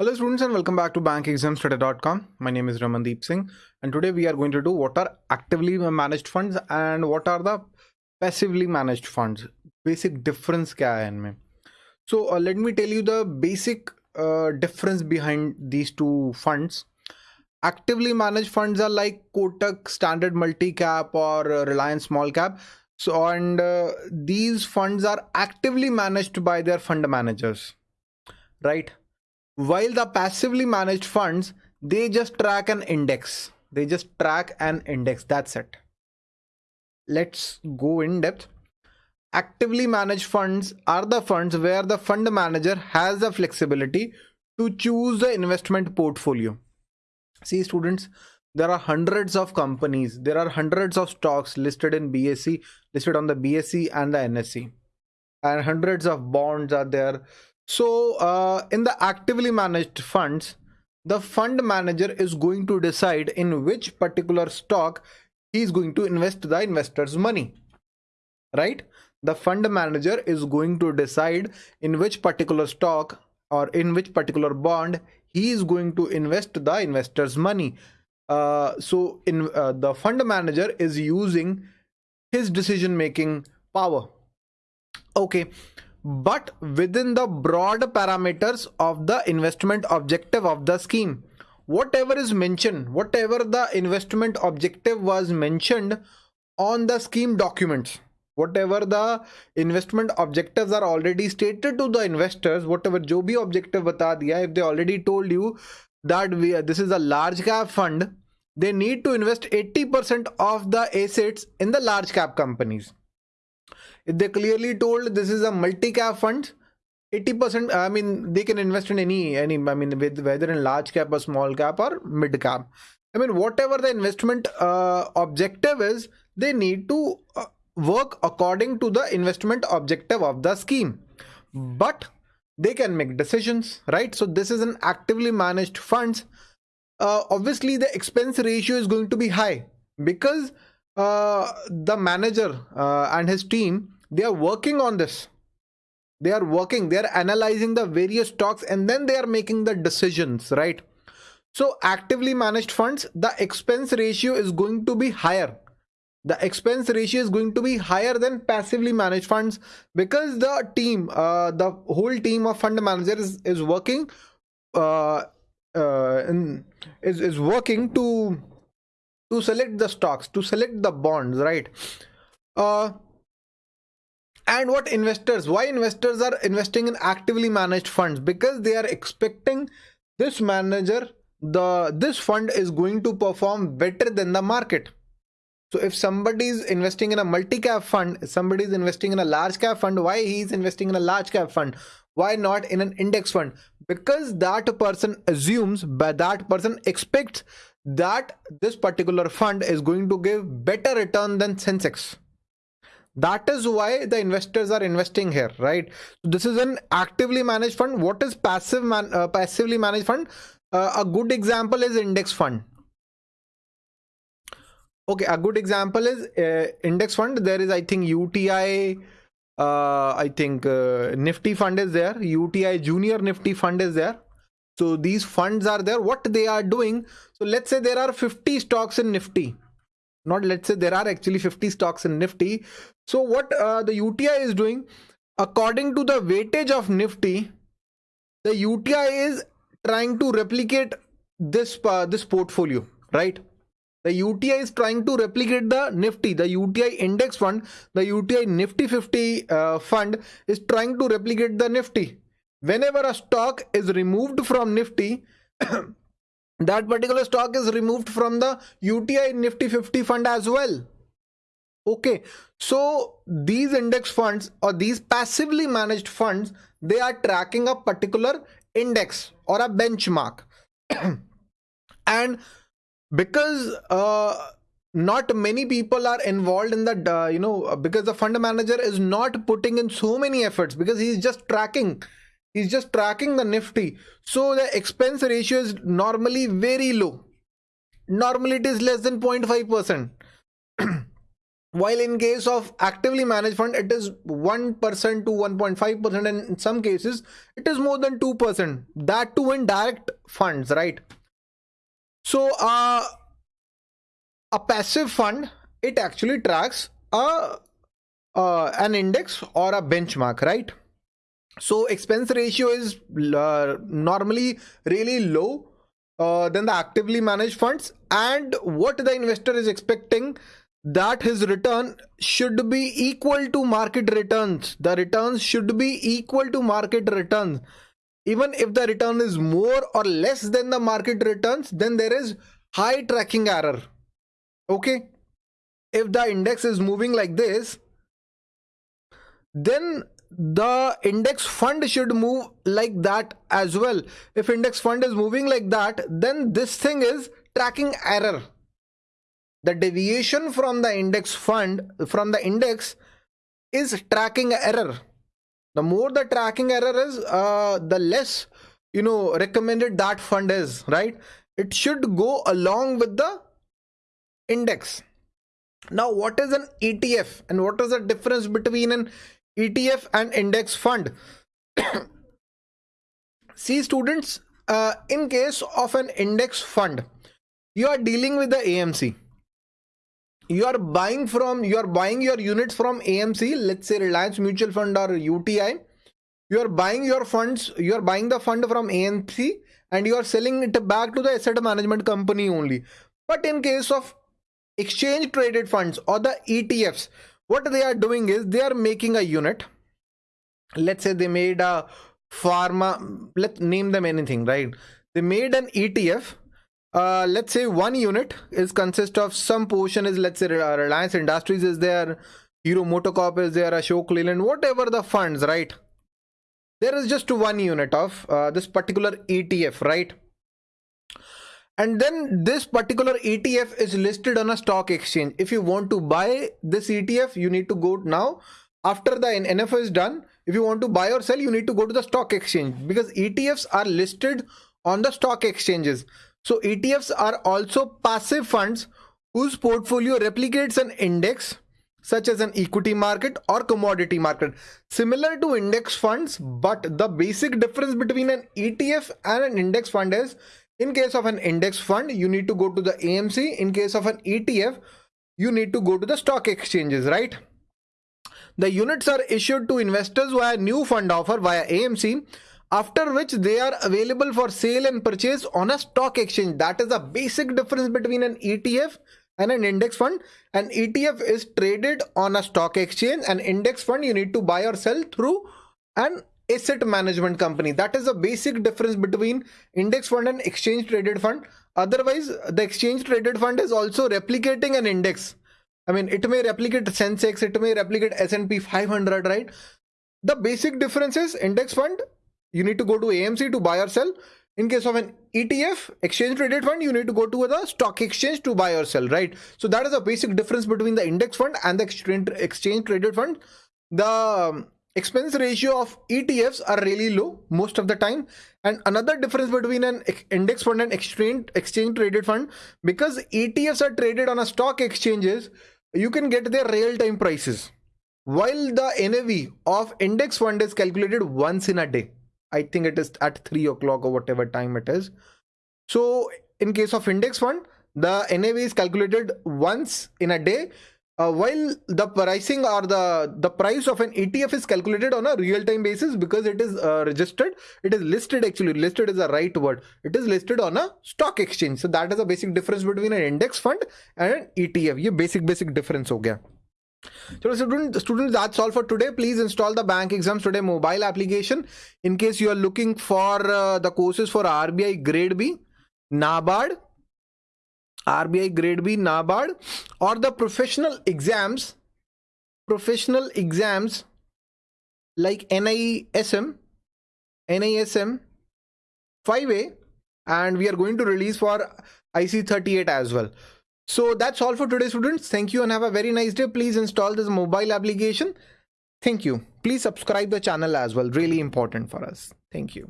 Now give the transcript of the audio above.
Hello students and welcome back to bankexamstoday.com. My name is Ramandeep Singh and today we are going to do what are actively managed funds and what are the passively managed funds. Basic difference kya hai inme. So uh, let me tell you the basic uh, difference behind these two funds. Actively managed funds are like Kotak Standard Multi Cap or uh, Reliance Small Cap. So and uh, these funds are actively managed by their fund managers, right? While the passively managed funds they just track an index. They just track an index. That's it. Let's go in depth. Actively managed funds are the funds where the fund manager has the flexibility to choose the investment portfolio. See students there are hundreds of companies. There are hundreds of stocks listed in bse listed on the bse and the nse and hundreds of bonds are there so uh, in the actively managed funds, the fund manager is going to decide in which particular stock he is going to invest the investor's money. Right? The fund manager is going to decide in which particular stock or in which particular bond he is going to invest the investor's money. Uh, so in uh, the fund manager is using his decision making power. Okay but within the broad parameters of the investment objective of the scheme. Whatever is mentioned, whatever the investment objective was mentioned on the scheme documents, whatever the investment objectives are already stated to the investors, whatever bhi objective bata diya, if they already told you that we, this is a large cap fund, they need to invest 80% of the assets in the large cap companies they clearly told this is a multi-cap fund 80% i mean they can invest in any any i mean with whether in large cap or small cap or mid cap. I mean whatever the investment uh, objective is they need to uh, work according to the investment objective of the scheme. But they can make decisions right? So this is an actively managed funds. Uh, obviously the expense ratio is going to be high because the manager uh, and his team they are working on this. They are working they are analyzing the various stocks and then they are making the decisions right? So actively managed funds the expense ratio is going to be higher. The expense ratio is going to be higher than passively managed funds because the team uh, the whole team of fund managers is, is working uh, uh, in, is, is working to to select the stocks to select the bonds right? Uh, and what investors why investors are investing in actively managed funds? Because they are expecting this manager the this fund is going to perform better than the market. So if somebody is investing in a multi-cap fund somebody is investing in a large cap fund why he is investing in a large cap fund? Why not in an index fund? Because that person assumes but that person expects that this particular fund is going to give better return than sensex. That is why the investors are investing here right? This is an actively managed fund. What is passive man uh, passively managed fund? Uh, a good example is index fund. Okay a good example is uh, index fund. There is i think uti uh, i think uh, nifty fund is there. Uti junior nifty fund is there so these funds are there. What they are doing? So let's say there are 50 stocks in nifty. Not let's say there are actually 50 stocks in nifty. So what uh, the uti is doing according to the weightage of nifty the uti is trying to replicate this uh, this portfolio right? The UTI is trying to replicate the Nifty, the UTI index fund, the UTI Nifty 50 uh, fund is trying to replicate the Nifty. Whenever a stock is removed from Nifty, that particular stock is removed from the UTI Nifty 50 fund as well. Okay, so these index funds or these passively managed funds, they are tracking a particular index or a benchmark. and because uh, not many people are involved in the, uh, you know, because the fund manager is not putting in so many efforts because he's just tracking He's just tracking the Nifty. So the expense ratio is normally very low. Normally it is less than 0.5%. while in case of actively managed fund it is 1% to 1.5% and in some cases it is more than 2% that too in direct funds right so uh, a passive fund it actually tracks a uh, an index or a benchmark right so expense ratio is uh, normally really low uh, than the actively managed funds. And what the investor is expecting that his return should be equal to market returns. The returns should be equal to market returns. Even if the return is more or less than the market returns then there is high tracking error. Okay? If the index is moving like this then the index fund should move like that as well. If index fund is moving like that then this thing is tracking error. The deviation from the index fund from the index is tracking error. The more the tracking error is uh, the less you know recommended that fund is right? It should go along with the index. Now what is an etf and what is the difference between an etf and index fund. See students uh, in case of an index fund you are dealing with the amc you are buying from you are buying your units from amc let's say reliance mutual fund or uti you are buying your funds you are buying the fund from amc and you are selling it back to the asset management company only. But in case of exchange traded funds or the etfs what they are doing is they are making a unit let's say they made a pharma let's name them anything right they made an etf uh, let's say one unit is consist of some portion is let's say Reliance Industries is there, Hero MotoCorp is there, Ashok Leyland, whatever the funds, right? There is just one unit of uh, this particular ETF, right? And then this particular ETF is listed on a stock exchange. If you want to buy this ETF, you need to go now. After the NFO is done, if you want to buy or sell, you need to go to the stock exchange because ETFs are listed on the stock exchanges. So ETFs are also passive funds whose portfolio replicates an index such as an equity market or commodity market similar to index funds but the basic difference between an ETF and an index fund is in case of an index fund you need to go to the AMC in case of an ETF you need to go to the stock exchanges right the units are issued to investors via new fund offer via AMC after which they are available for sale and purchase on a stock exchange. That is the basic difference between an ETF and an index fund. An ETF is traded on a stock exchange. An index fund you need to buy or sell through an asset management company. That is the basic difference between index fund and exchange traded fund. Otherwise, the exchange traded fund is also replicating an index. I mean, it may replicate Sensex, it may replicate S&P 500, right? The basic difference is index fund you need to go to AMC to buy or sell. In case of an ETF, exchange traded fund, you need to go to the stock exchange to buy or sell, right? So that is the basic difference between the index fund and the exchange traded fund. The expense ratio of ETFs are really low most of the time. And another difference between an index fund and exchange exchange traded fund, because ETFs are traded on a stock exchanges, you can get their real time prices. While the NAV of index fund is calculated once in a day I think it is at 3 o'clock or whatever time it is. So in case of index fund, the NAV is calculated once in a day uh, while the pricing or the the price of an ETF is calculated on a real-time basis because it is uh, registered it is listed actually listed is the right word it is listed on a stock exchange so that is the basic difference between an index fund and an ETF ये basic basic difference हो गया so student, students, that's all for today. Please install the Bank Exams Today mobile application in case you are looking for uh, the courses for RBI Grade B, NABARD, RBI Grade B, NABARD, or the professional exams, professional exams like NISM, NISM 5A, and we are going to release for IC38 as well. So that's all for today students. Thank you and have a very nice day. Please install this mobile application. Thank you. Please subscribe the channel as well. Really important for us. Thank you.